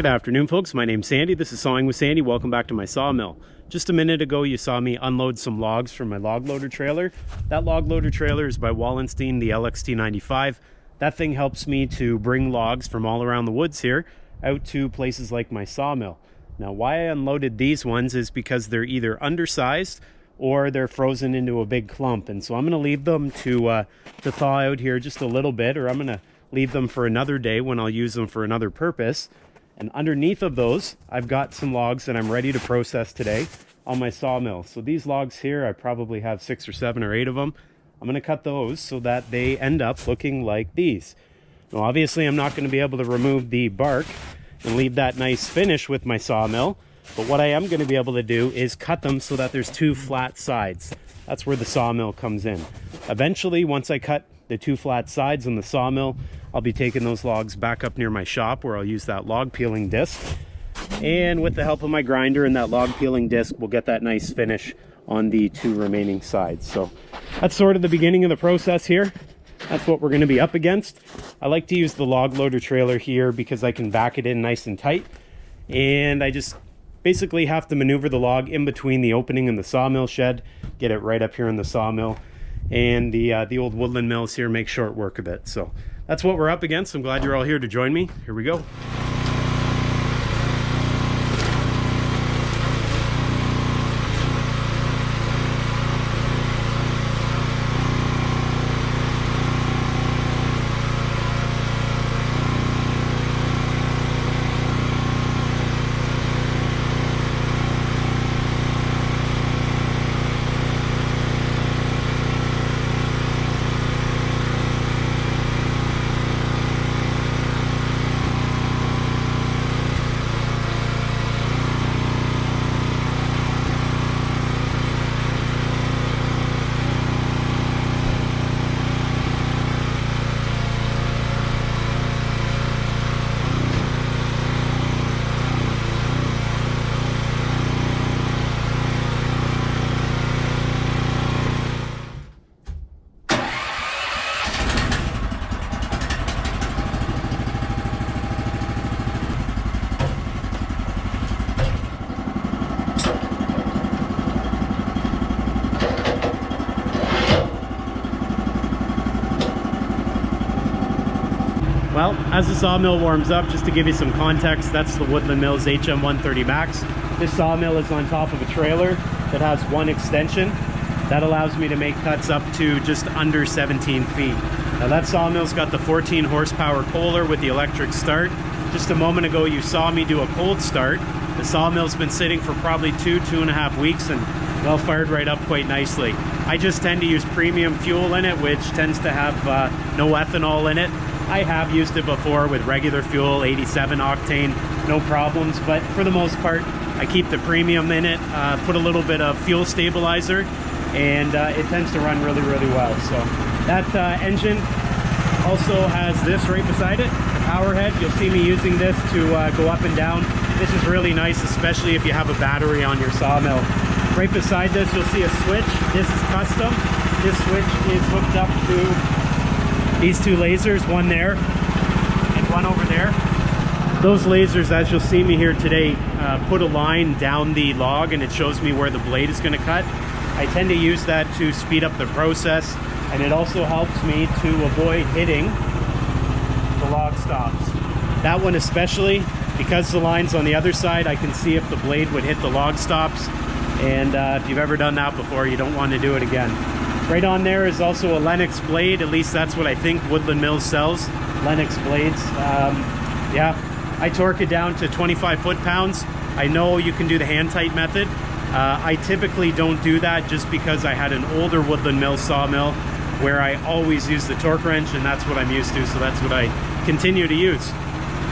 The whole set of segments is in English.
Good afternoon, folks. My name's Sandy. This is Sawing with Sandy. Welcome back to my sawmill. Just a minute ago, you saw me unload some logs from my log loader trailer. That log loader trailer is by Wallenstein, the LXT95. That thing helps me to bring logs from all around the woods here out to places like my sawmill. Now, why I unloaded these ones is because they're either undersized or they're frozen into a big clump. And so I'm going to leave them to, uh, to thaw out here just a little bit, or I'm going to leave them for another day when I'll use them for another purpose. And underneath of those, I've got some logs that I'm ready to process today on my sawmill. So these logs here, I probably have six or seven or eight of them. I'm going to cut those so that they end up looking like these. Now, obviously, I'm not going to be able to remove the bark and leave that nice finish with my sawmill. But what I am going to be able to do is cut them so that there's two flat sides. That's where the sawmill comes in. Eventually, once I cut the two flat sides on the sawmill, I'll be taking those logs back up near my shop where I'll use that log peeling disc. And with the help of my grinder and that log peeling disc, we'll get that nice finish on the two remaining sides. So that's sort of the beginning of the process here. That's what we're going to be up against. I like to use the log loader trailer here because I can back it in nice and tight. And I just basically have to maneuver the log in between the opening and the sawmill shed, get it right up here in the sawmill. And the, uh, the old woodland mills here make short work of it. So that's what we're up against. I'm glad you're all here to join me. Here we go. Well, as the sawmill warms up, just to give you some context, that's the Woodland Mills HM130 Max. This sawmill is on top of a trailer that has one extension. That allows me to make cuts up to just under 17 feet. Now that sawmill's got the 14 horsepower Kohler with the electric start. Just a moment ago, you saw me do a cold start. The sawmill's been sitting for probably two, two and a half weeks and well fired right up quite nicely. I just tend to use premium fuel in it, which tends to have uh, no ethanol in it. I have used it before with regular fuel, 87 octane, no problems. But for the most part, I keep the premium in it, uh, put a little bit of fuel stabilizer, and uh, it tends to run really, really well. So that uh, engine also has this right beside it, power head. You'll see me using this to uh, go up and down. This is really nice, especially if you have a battery on your sawmill. Right beside this, you'll see a switch. This is custom. This switch is hooked up to these two lasers, one there and one over there. Those lasers, as you'll see me here today, uh, put a line down the log and it shows me where the blade is going to cut. I tend to use that to speed up the process and it also helps me to avoid hitting the log stops. That one especially, because the line's on the other side, I can see if the blade would hit the log stops. And uh, if you've ever done that before, you don't want to do it again. Right on there is also a Lenox blade. At least that's what I think Woodland Mills sells, Lenox blades. Um, yeah, I torque it down to 25 foot-pounds. I know you can do the hand-tight method. Uh, I typically don't do that just because I had an older Woodland Mills sawmill where I always use the torque wrench and that's what I'm used to, so that's what I continue to use.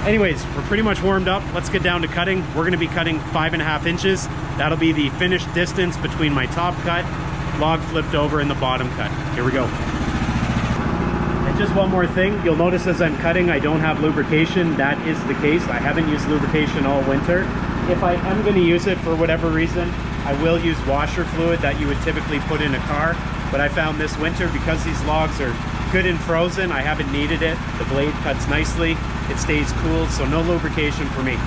Anyways, we're pretty much warmed up. Let's get down to cutting. We're gonna be cutting five and a half inches. That'll be the finished distance between my top cut log flipped over in the bottom cut. Here we go. And just one more thing, you'll notice as I'm cutting, I don't have lubrication. That is the case. I haven't used lubrication all winter. If I am gonna use it for whatever reason, I will use washer fluid that you would typically put in a car. But I found this winter, because these logs are good and frozen. I haven't needed it. The blade cuts nicely. It stays cool, so no lubrication for me.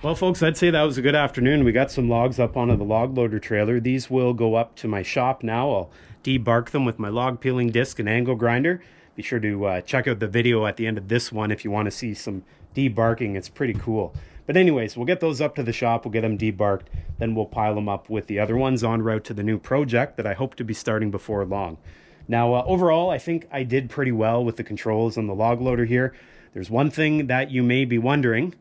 Well, folks, I'd say that was a good afternoon. We got some logs up onto the log loader trailer. These will go up to my shop now. I'll debark them with my log peeling disc and angle grinder. Be sure to uh, check out the video at the end of this one if you want to see some debarking. It's pretty cool. But anyways, we'll get those up to the shop. We'll get them debarked. Then we'll pile them up with the other ones en route to the new project that I hope to be starting before long. Now, uh, overall, I think I did pretty well with the controls on the log loader here. There's one thing that you may be wondering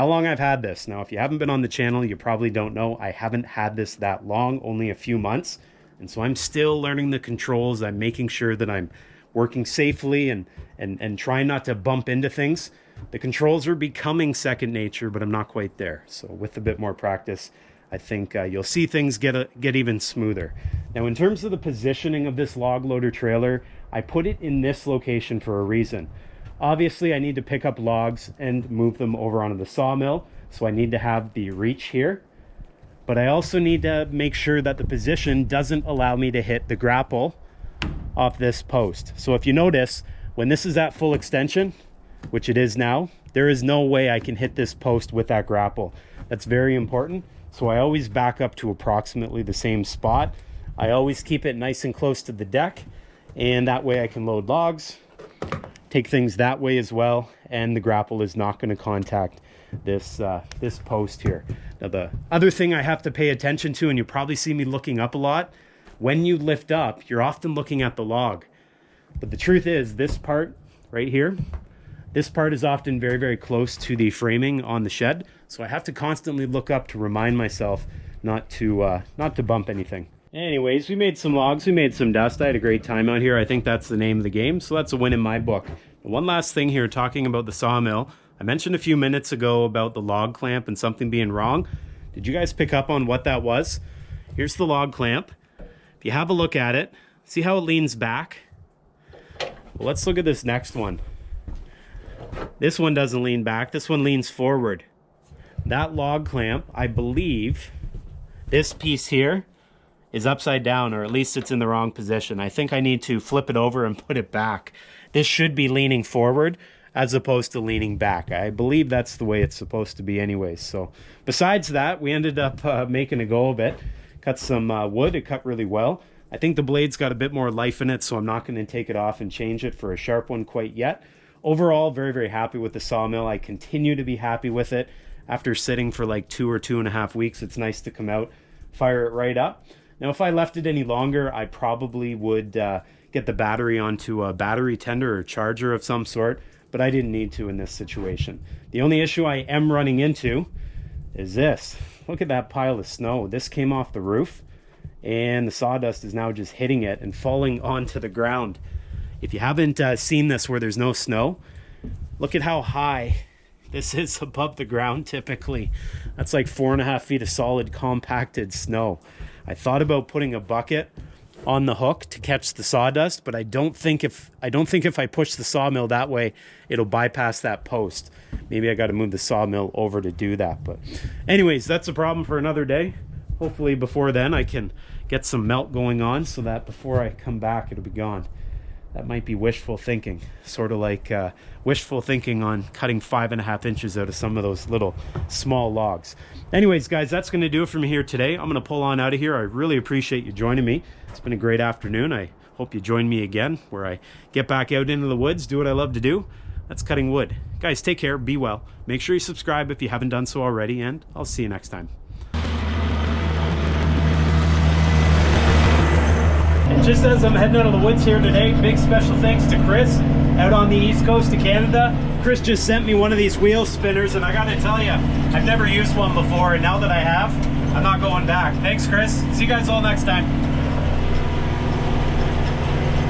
how long I've had this. Now, if you haven't been on the channel, you probably don't know. I haven't had this that long, only a few months. And so I'm still learning the controls. I'm making sure that I'm working safely and, and, and trying not to bump into things. The controls are becoming second nature, but I'm not quite there. So with a bit more practice, I think uh, you'll see things get, a, get even smoother. Now, in terms of the positioning of this log loader trailer, I put it in this location for a reason. Obviously, I need to pick up logs and move them over onto the sawmill. So I need to have the reach here. But I also need to make sure that the position doesn't allow me to hit the grapple off this post. So if you notice, when this is at full extension, which it is now, there is no way I can hit this post with that grapple. That's very important. So I always back up to approximately the same spot. I always keep it nice and close to the deck and that way I can load logs, take things that way as well and the grapple is not going to contact this uh, this post here. Now the other thing I have to pay attention to and you probably see me looking up a lot when you lift up you're often looking at the log but the truth is this part right here this part is often very very close to the framing on the shed so I have to constantly look up to remind myself not to uh, not to bump anything. Anyways, we made some logs, we made some dust. I had a great time out here. I think that's the name of the game, so that's a win in my book. One last thing here, talking about the sawmill. I mentioned a few minutes ago about the log clamp and something being wrong. Did you guys pick up on what that was? Here's the log clamp. If you have a look at it, see how it leans back? Well, let's look at this next one. This one doesn't lean back, this one leans forward. That log clamp, I believe, this piece here is upside down or at least it's in the wrong position. I think I need to flip it over and put it back. This should be leaning forward as opposed to leaning back. I believe that's the way it's supposed to be anyways. So besides that, we ended up uh, making a go of it. Cut some uh, wood, it cut really well. I think the blade's got a bit more life in it, so I'm not going to take it off and change it for a sharp one quite yet. Overall, very, very happy with the sawmill. I continue to be happy with it. After sitting for like two or two and a half weeks, it's nice to come out, fire it right up. Now, if I left it any longer, I probably would uh, get the battery onto a battery tender or charger of some sort, but I didn't need to in this situation. The only issue I am running into is this. Look at that pile of snow. This came off the roof and the sawdust is now just hitting it and falling onto the ground. If you haven't uh, seen this where there's no snow, look at how high this is above the ground typically. That's like four and a half feet of solid compacted snow. I thought about putting a bucket on the hook to catch the sawdust, but I don't think if I don't think if I push the sawmill that way, it'll bypass that post. Maybe I got to move the sawmill over to do that. But anyways, that's a problem for another day. Hopefully before then I can get some melt going on so that before I come back it'll be gone that might be wishful thinking sort of like uh, wishful thinking on cutting five and a half inches out of some of those little small logs. Anyways guys that's going to do it for me here today. I'm going to pull on out of here. I really appreciate you joining me. It's been a great afternoon. I hope you join me again where i get back out into the woods do what i love to do. That's cutting wood. Guys take care. Be well. Make sure you subscribe if you haven't done so already and i'll see you next time And just as I'm heading out of the woods here today, big special thanks to Chris out on the east coast of Canada. Chris just sent me one of these wheel spinners and I gotta tell you, I've never used one before and now that I have, I'm not going back. Thanks Chris. See you guys all next time.